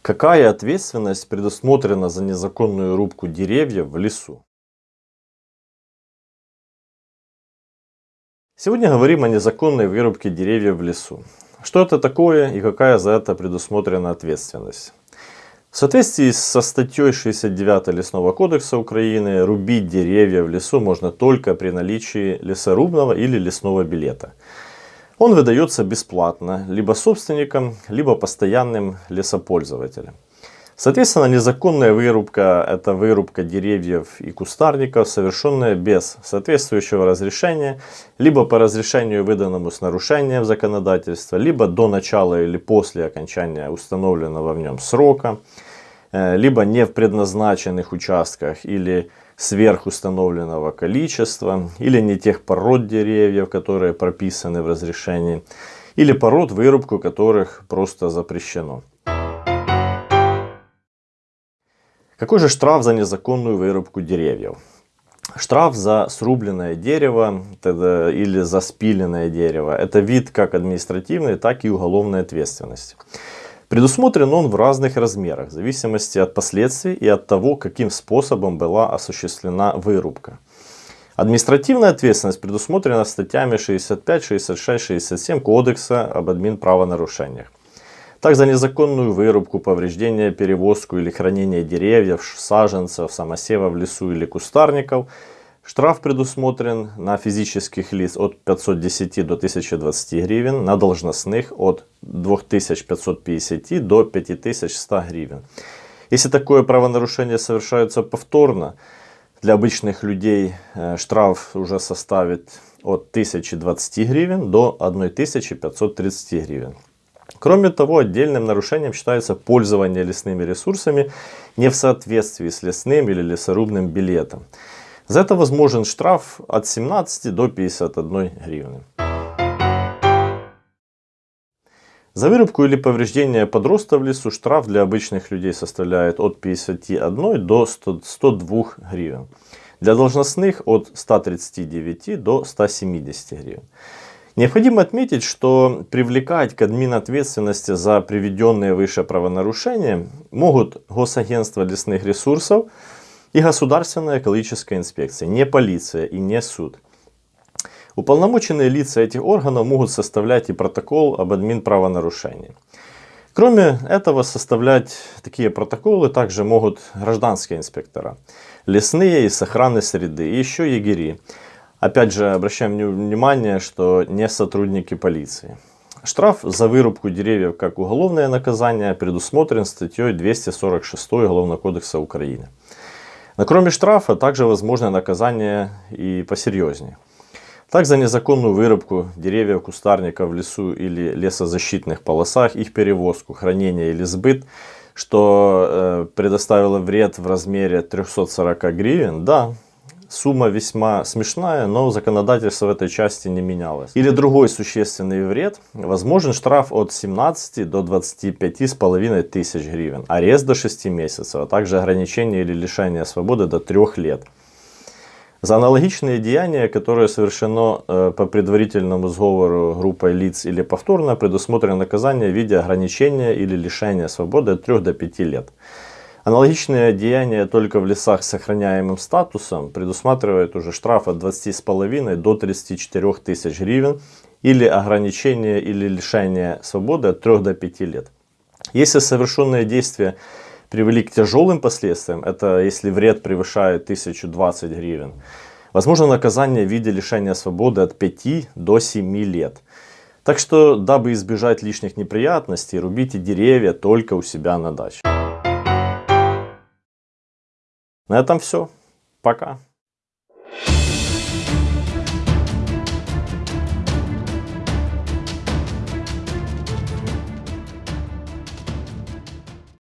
Какая ответственность предусмотрена за незаконную рубку деревьев в лесу? Сегодня говорим о незаконной вырубке деревьев в лесу. Что это такое и какая за это предусмотрена ответственность? В соответствии со статьей 69 Лесного кодекса Украины, рубить деревья в лесу можно только при наличии лесорубного или лесного билета. Он выдается бесплатно либо собственникам, либо постоянным лесопользователям. Соответственно, незаконная вырубка – это вырубка деревьев и кустарников, совершенная без соответствующего разрешения, либо по разрешению, выданному с нарушением законодательства, либо до начала или после окончания установленного в нем срока, либо не в предназначенных участках или сверхустановленного количества, или не тех пород деревьев, которые прописаны в разрешении, или пород, вырубку которых просто запрещено. Какой же штраф за незаконную вырубку деревьев? Штраф за срубленное дерево или за спиленное дерево – это вид как административной, так и уголовной ответственности. Предусмотрен он в разных размерах, в зависимости от последствий и от того, каким способом была осуществлена вырубка. Административная ответственность предусмотрена статьями 65, 66, 67 Кодекса об админправонарушениях. Так за незаконную вырубку, повреждение, перевозку или хранение деревьев, саженцев, самосева в лесу или кустарников штраф предусмотрен на физических лиц от 510 до 1020 гривен, на должностных от 2550 до 5100 гривен. Если такое правонарушение совершается повторно, для обычных людей э, штраф уже составит от 1020 гривен до 1530 гривен. Кроме того, отдельным нарушением считается пользование лесными ресурсами не в соответствии с лесным или лесорубным билетом. За это возможен штраф от 17 до 51 гривны. За вырубку или повреждение подроста в лесу штраф для обычных людей составляет от 51 до 100, 102 гривен. Для должностных от 139 до 170 гривен. Необходимо отметить, что привлекать к админответственности за приведенные выше правонарушения могут Госагентство лесных ресурсов и Государственная экологическая инспекция, не полиция и не суд. Уполномоченные лица этих органов могут составлять и протокол об админправонарушении. Кроме этого, составлять такие протоколы также могут гражданские инспектора, лесные и с среды, и еще егери. Опять же, обращаем внимание, что не сотрудники полиции. Штраф за вырубку деревьев как уголовное наказание предусмотрен статьей 246 Уголовного кодекса Украины. Но кроме штрафа, также возможно наказание и посерьезнее. Так, за незаконную вырубку деревьев, кустарников в лесу или лесозащитных полосах, их перевозку, хранение или сбыт, что э, предоставило вред в размере 340 гривен, да, Сумма весьма смешная, но законодательство в этой части не менялось. Или другой существенный вред. Возможен штраф от 17 до 25,5 тысяч гривен, арест до 6 месяцев, а также ограничение или лишение свободы до 3 лет. За аналогичные деяния, которые совершено э, по предварительному сговору группой лиц или повторно, предусмотрено наказание в виде ограничения или лишения свободы от 3 до 5 лет. Аналогичные деяния только в лесах с сохраняемым статусом предусматривают уже штраф от 20,5 до 34 тысяч гривен или ограничение или лишение свободы от 3 до 5 лет. Если совершенные действия привели к тяжелым последствиям, это если вред превышает 1020 гривен, возможно наказание в виде лишения свободы от 5 до 7 лет. Так что, дабы избежать лишних неприятностей, рубите деревья только у себя на даче. На этом все. Пока.